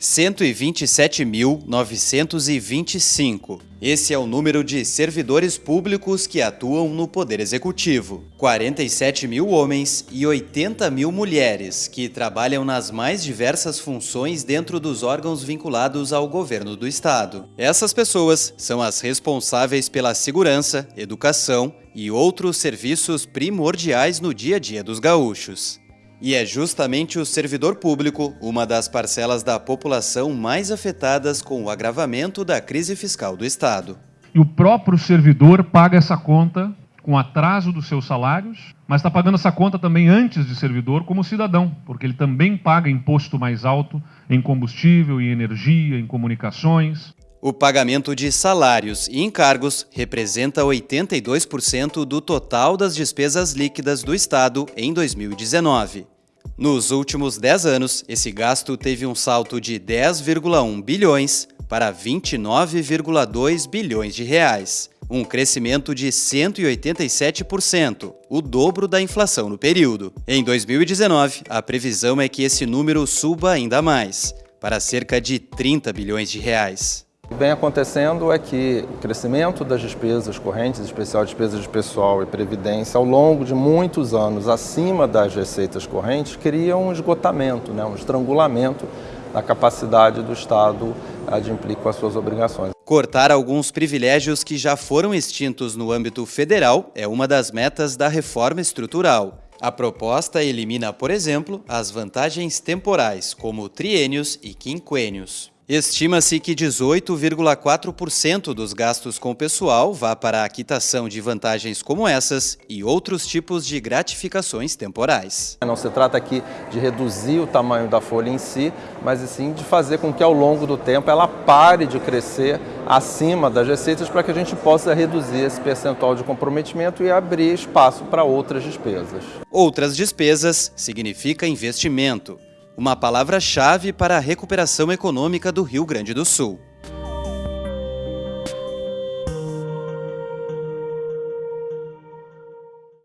127.925. Esse é o número de servidores públicos que atuam no Poder Executivo. 47 mil homens e 80 mil mulheres que trabalham nas mais diversas funções dentro dos órgãos vinculados ao governo do Estado. Essas pessoas são as responsáveis pela segurança, educação e outros serviços primordiais no dia a dia dos gaúchos. E é justamente o servidor público uma das parcelas da população mais afetadas com o agravamento da crise fiscal do Estado. E o próprio servidor paga essa conta com atraso dos seus salários, mas está pagando essa conta também antes de servidor como cidadão, porque ele também paga imposto mais alto em combustível, em energia, em comunicações. O pagamento de salários e encargos representa 82% do total das despesas líquidas do Estado em 2019. Nos últimos 10 anos, esse gasto teve um salto de 10,1 bilhões para 29,2 bilhões de reais, um crescimento de 187%, o dobro da inflação no período. Em 2019, a previsão é que esse número suba ainda mais, para cerca de 30 bilhões de reais. O que vem acontecendo é que o crescimento das despesas correntes, especial despesas de pessoal e previdência, ao longo de muitos anos acima das receitas correntes, cria um esgotamento, né, um estrangulamento da capacidade do Estado adimplir com as suas obrigações. Cortar alguns privilégios que já foram extintos no âmbito federal é uma das metas da reforma estrutural. A proposta elimina, por exemplo, as vantagens temporais, como triênios e quinquênios. Estima-se que 18,4% dos gastos com o pessoal vá para a quitação de vantagens como essas e outros tipos de gratificações temporais. Não se trata aqui de reduzir o tamanho da folha em si, mas sim de fazer com que ao longo do tempo ela pare de crescer acima das receitas para que a gente possa reduzir esse percentual de comprometimento e abrir espaço para outras despesas. Outras despesas significa investimento uma palavra-chave para a recuperação econômica do Rio Grande do Sul.